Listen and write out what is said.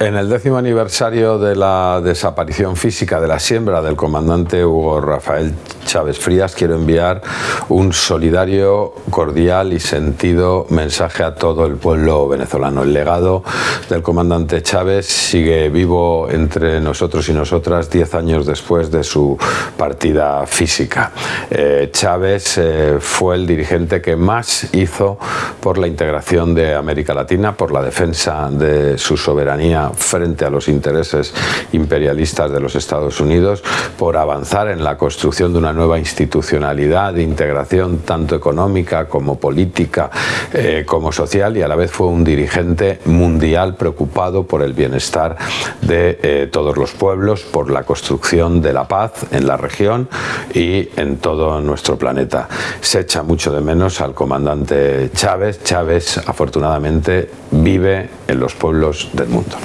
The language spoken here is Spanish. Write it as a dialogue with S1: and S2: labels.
S1: En el décimo aniversario de la desaparición física de la siembra del comandante Hugo Rafael Chávez Frías, quiero enviar un solidario, cordial y sentido mensaje a todo el pueblo venezolano. El legado del comandante Chávez sigue vivo entre nosotros y nosotras diez años después de su partida física. Eh, Chávez eh, fue el dirigente que más hizo por la integración de América Latina, por la defensa de su soberanía frente a los intereses imperialistas de los Estados Unidos, por avanzar en la construcción de una nueva institucionalidad de integración tanto económica como política eh, como social y a la vez fue un dirigente mundial preocupado por el bienestar de eh, todos los pueblos, por la construcción de la paz en la región y en todo nuestro planeta. Se echa mucho de menos al comandante Chávez. Chávez afortunadamente vive en los pueblos del mundo.